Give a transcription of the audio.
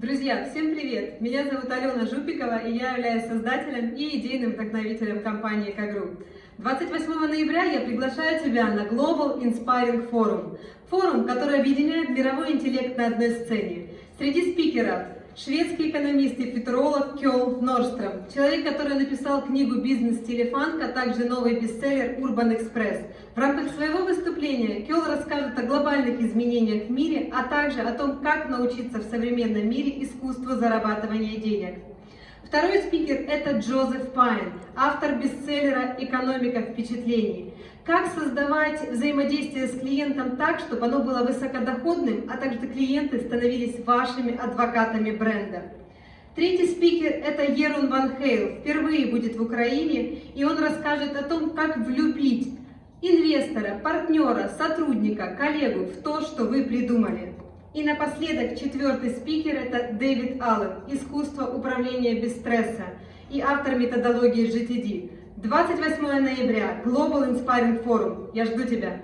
Друзья, всем привет! Меня зовут Алена Жупикова, и я являюсь создателем и идейным вдохновителем компании Кагру. 28 ноября я приглашаю тебя на Global Inspiring Forum. Форум, который объединяет мировой интеллект на одной сцене. Среди спикеров шведский экономист и футуролог Кёл Норстром, человек, который написал книгу «Бизнес-стиле фанк», а также новый бестселлер «Урбан Экспресс». В рамках своего выступления Кёл расскажет о глобальных изменениях в мире, а также о том, как научиться в современном мире искусству зарабатывания денег. Второй спикер – это Джозеф Пайн, автор бестселлера «Экономика впечатлений». Как создавать взаимодействие с клиентом так, чтобы оно было высокодоходным, а также клиенты становились вашими адвокатами бренда. Третий спикер – это Ерун Ван Хейл, впервые будет в Украине, и он расскажет о том, как влюбить инвестора, партнера, сотрудника, коллегу в то, что вы придумали. И напоследок четвертый спикер – это Дэвид Аллен, «Искусство управления без стресса» и автор методологии GTD. 28 ноября, Global Inspiring Forum. Я жду тебя.